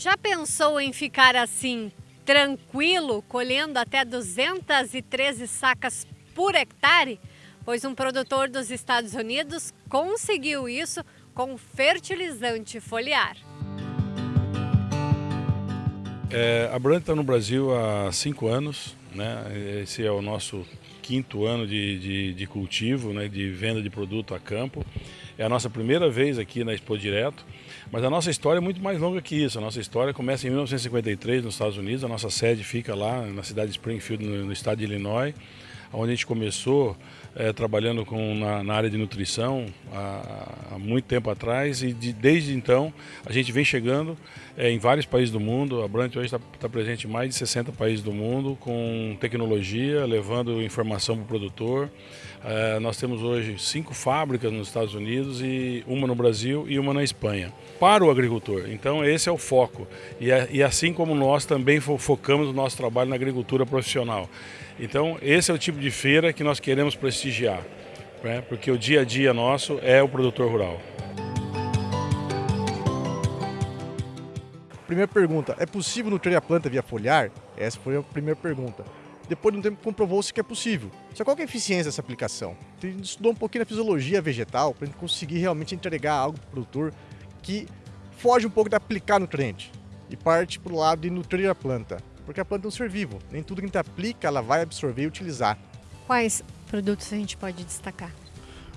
Já pensou em ficar assim, tranquilo, colhendo até 213 sacas por hectare? Pois um produtor dos Estados Unidos conseguiu isso com fertilizante foliar. É, a Brand está no Brasil há cinco anos, né? esse é o nosso quinto ano de, de, de cultivo, né? de venda de produto a campo. É a nossa primeira vez aqui na Expo Direto, mas a nossa história é muito mais longa que isso. A nossa história começa em 1953 nos Estados Unidos, a nossa sede fica lá na cidade de Springfield, no, no estado de Illinois onde a gente começou é, trabalhando com, na, na, área de nutrição há, há muito tempo atrás e de, desde então a gente vem chegando é, em vários países do mundo. A Brant hoje está tá presente em mais de 60 países do mundo com tecnologia, levando informação para o produtor. É, nós temos hoje cinco fábricas nos Estados Unidos e uma no Brasil e uma na Espanha. Para o agricultor, então esse é o foco. E, é, e assim como nós também focamos o nosso trabalho na agricultura profissional. Então, esse é o tipo de feira que nós queremos prestigiar, né? porque o dia a dia nosso é o produtor rural. Primeira pergunta, é possível nutrir a planta via foliar? Essa foi a primeira pergunta. Depois de um tempo comprovou-se que é possível. Só qual é a eficiência dessa aplicação? A gente estudou um pouquinho a fisiologia vegetal para conseguir realmente entregar algo para o produtor que foge um pouco de aplicar nutriente e parte para o lado de nutrir a planta porque a planta é um ser vivo. Nem tudo que a gente aplica ela vai absorver e utilizar. Quais produtos a gente pode destacar?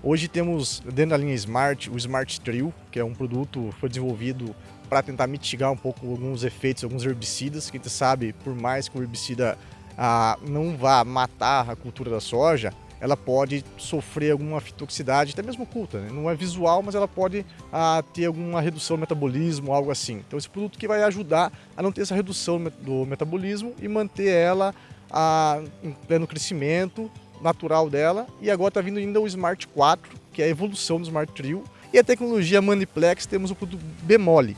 Hoje temos dentro da linha Smart o Smart Trio, que é um produto que foi desenvolvido para tentar mitigar um pouco alguns efeitos, alguns herbicidas, que a gente sabe, por mais que o herbicida ah, não vá matar a cultura da soja, ela pode sofrer alguma fitoxicidade, até mesmo oculta. Né? Não é visual, mas ela pode ah, ter alguma redução do metabolismo, algo assim. Então esse produto que vai ajudar a não ter essa redução do metabolismo e manter ela ah, em pleno crescimento natural dela. E agora está vindo ainda o Smart 4, que é a evolução do Smart Trio. E a tecnologia Maniplex temos o produto Bemole,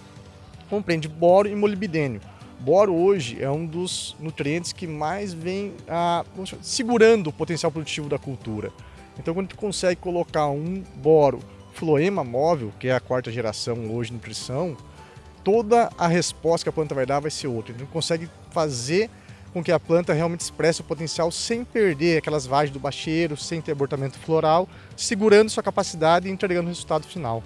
compreende boro e molibdênio. Boro hoje é um dos nutrientes que mais vem ah, segurando o potencial produtivo da cultura. Então quando a gente consegue colocar um boro floema móvel, que é a quarta geração hoje de nutrição, toda a resposta que a planta vai dar vai ser outra. Então consegue fazer com que a planta realmente expresse o potencial sem perder aquelas vagens do bacheiro, sem ter abortamento floral, segurando sua capacidade e entregando o resultado final.